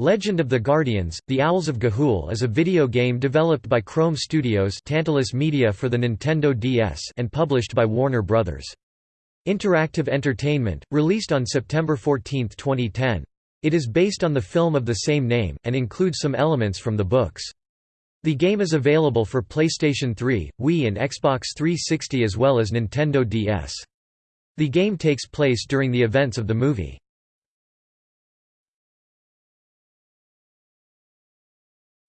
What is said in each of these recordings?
Legend of the Guardians, The Owls of Ga'Hoole is a video game developed by Krome Studios Tantalus Media for the Nintendo DS and published by Warner Bros. Interactive Entertainment, released on September 14, 2010. It is based on the film of the same name, and includes some elements from the books. The game is available for PlayStation 3, Wii and Xbox 360 as well as Nintendo DS. The game takes place during the events of the movie.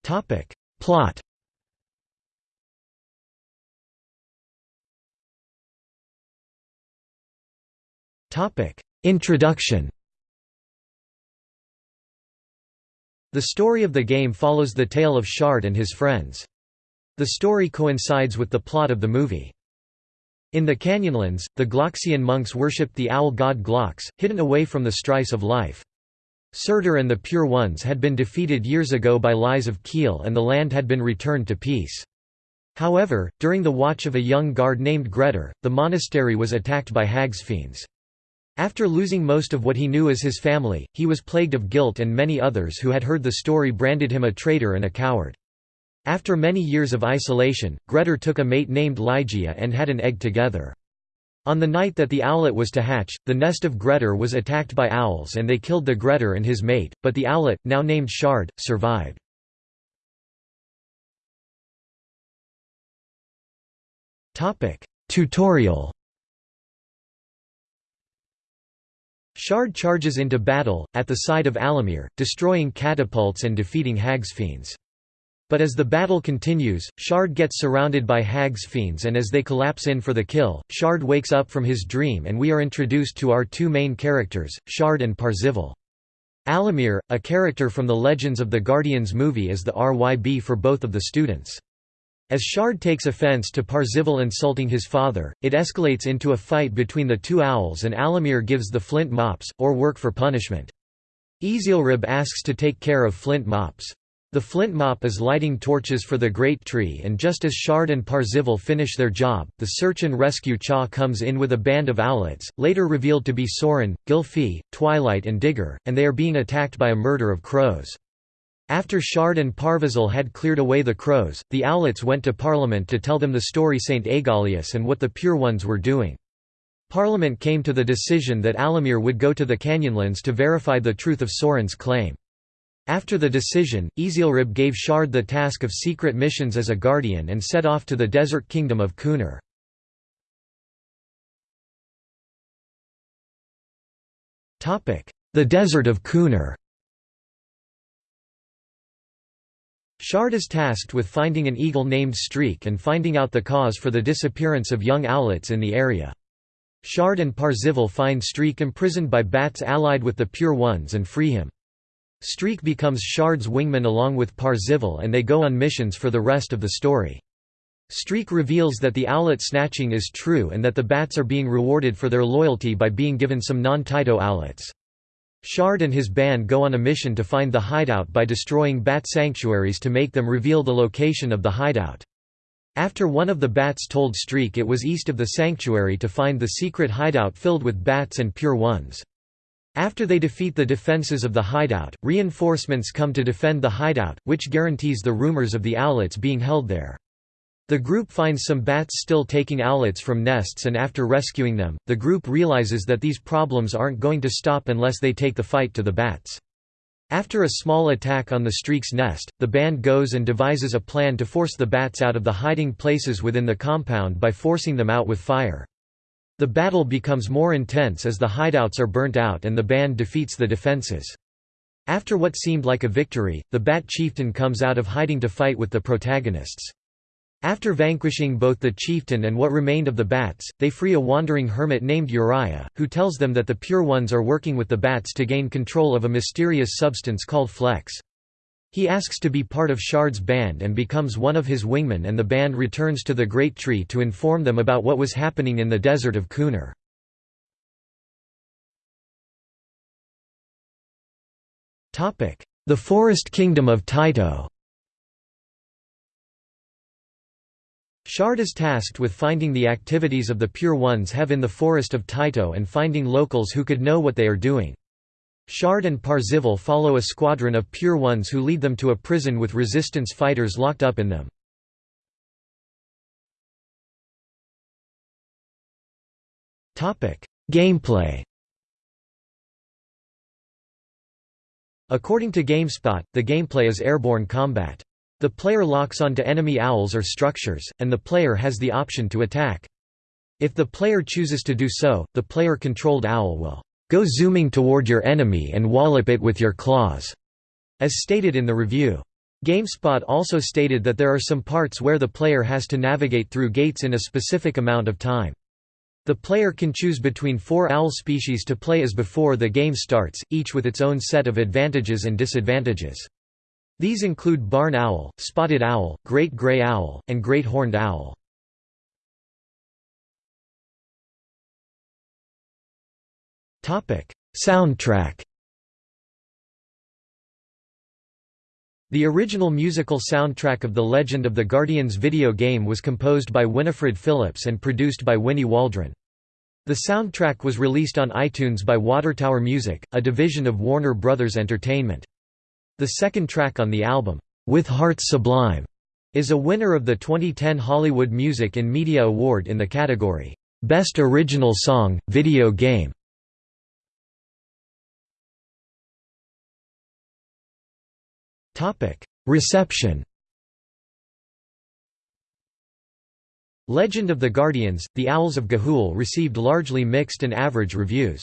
Topic. Plot Topic. Introduction The story of the game follows the tale of Shard and his friends. The story coincides with the plot of the movie. In the Canyonlands, the Gloxian monks worshipped the owl god Glox, hidden away from the strife of life. Surtur and the Pure Ones had been defeated years ago by Lyze of Kiel and the land had been returned to peace. However, during the watch of a young guard named Grettir, the monastery was attacked by Hagsfiends. After losing most of what he knew as his family, he was plagued of guilt and many others who had heard the story branded him a traitor and a coward. After many years of isolation, Grettir took a mate named Ligeia and had an egg together. On the night that the owlet was to hatch, the nest of Grettir was attacked by owls and they killed the Grettir and his mate, but the owlet, now named Shard, survived. Tutorial Shard charges into battle, at the side of Allomere, destroying catapults and defeating Hagsfiends. But as the battle continues, Shard gets surrounded by Hag's fiends and as they collapse in for the kill, Shard wakes up from his dream and we are introduced to our two main characters, Shard and Parzival. Allomere, a character from the Legends of the Guardians movie is the RYB for both of the students. As Shard takes offense to Parzival insulting his father, it escalates into a fight between the two owls and Allomere gives the flint mops, or work for punishment. Ezylryb asks to take care of flint mops. The flint mop is lighting torches for the great tree and just as Shard and Parzival finish their job, the search and rescue chaw comes in with a band of owlets, later revealed to be Soren, Gylfi, Twilight and Digger, and they are being attacked by a murder of crows. After Shard and Parzival had cleared away the crows, the owlets went to Parliament to tell them the story St. Aegolius and what the Pure Ones were doing. Parliament came to the decision that Allomere would go to the Canyonlands to verify the truth of Soren's claim. After the decision, Ezylryb gave Shard the task of secret missions as a guardian and set off to the desert kingdom of Kuneer. The Desert of Kuneer Shard is tasked with finding an eagle named Streak and finding out the cause for the disappearance of young owlets in the area. Shard and Parzival find Streak imprisoned by bats allied with the Pure Ones and free him. Streak becomes Shard's wingman along with Parzival and they go on missions for the rest of the story. Streak reveals that the owlet snatching is true and that the bats are being rewarded for their loyalty by being given some non-Tyto owlets. Shard and his band go on a mission to find the hideout by destroying bat sanctuaries to make them reveal the location of the hideout. After one of the bats told Streak it was east of the sanctuary to find the secret hideout filled with bats and pure ones. After they defeat the defenses of the hideout, reinforcements come to defend the hideout, which guarantees the rumors of the owlets being held there. The group finds some bats still taking owlets from nests and after rescuing them, the group realizes that these problems aren't going to stop unless they take the fight to the bats. After a small attack on the streak's nest, the band goes and devises a plan to force the bats out of the hiding places within the compound by forcing them out with fire. The battle becomes more intense as the hideouts are burnt out and the band defeats the defenses. After what seemed like a victory, the Bat Chieftain comes out of hiding to fight with the protagonists. After vanquishing both the chieftain and what remained of the bats, they free a wandering hermit named Uriah, who tells them that the Pure Ones are working with the bats to gain control of a mysterious substance called Flecks. He asks to be part of Shard's band and becomes one of his wingmen and the band returns to the Great Tree to inform them about what was happening in the desert of Kuneer. The Forest Kingdom of Tyto Shard is tasked with finding the activities of the Pure Ones have in the forest of Tyto and finding locals who could know what they are doing. Shard and Parzival follow a squadron of Pure Ones who lead them to a prison with resistance fighters locked up in them. Gameplay According to GameSpot, the gameplay is airborne combat. The player locks onto enemy owls or structures, and the player has the option to attack. If the player chooses to do so, the player-controlled owl will Go zooming toward your enemy and wallop it with your claws, as stated in the review. GameSpot also stated that there are some parts where the player has to navigate through gates in a specific amount of time. The player can choose between four owl species to play as before the game starts, each with its own set of advantages and disadvantages. These include barn owl, spotted owl, great gray owl, and great horned owl. Soundtrack The original musical soundtrack of The Legend of the Guardians video game was composed by Winifred Phillips and produced by Winnie Waldron. The soundtrack was released on iTunes by Watertower Music, a division of Warner Brothers Entertainment. The second track on the album, With Hearts Sublime, is a winner of the 2010 Hollywood Music in Media Award in the category, Best Original Song, Video Game. Reception Legend of the Guardians, The Owls of Ga'Hoole received largely mixed and average reviews.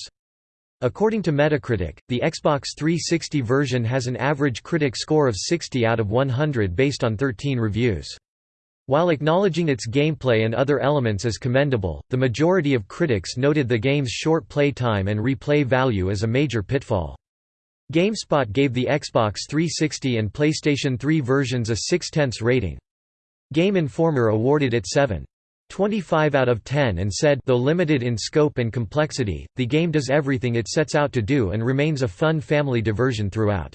According to Metacritic, the Xbox 360 version has an average critic score of 60 out of 100 based on 13 reviews. While acknowledging its gameplay and other elements as commendable, the majority of critics noted the game's short play time and replay value as a major pitfall. GameSpot gave the Xbox 360 and PlayStation 3 versions a 6 tenths rating. Game Informer awarded it 7.25 out of 10 and said though limited in scope and complexity, the game does everything it sets out to do and remains a fun family diversion throughout.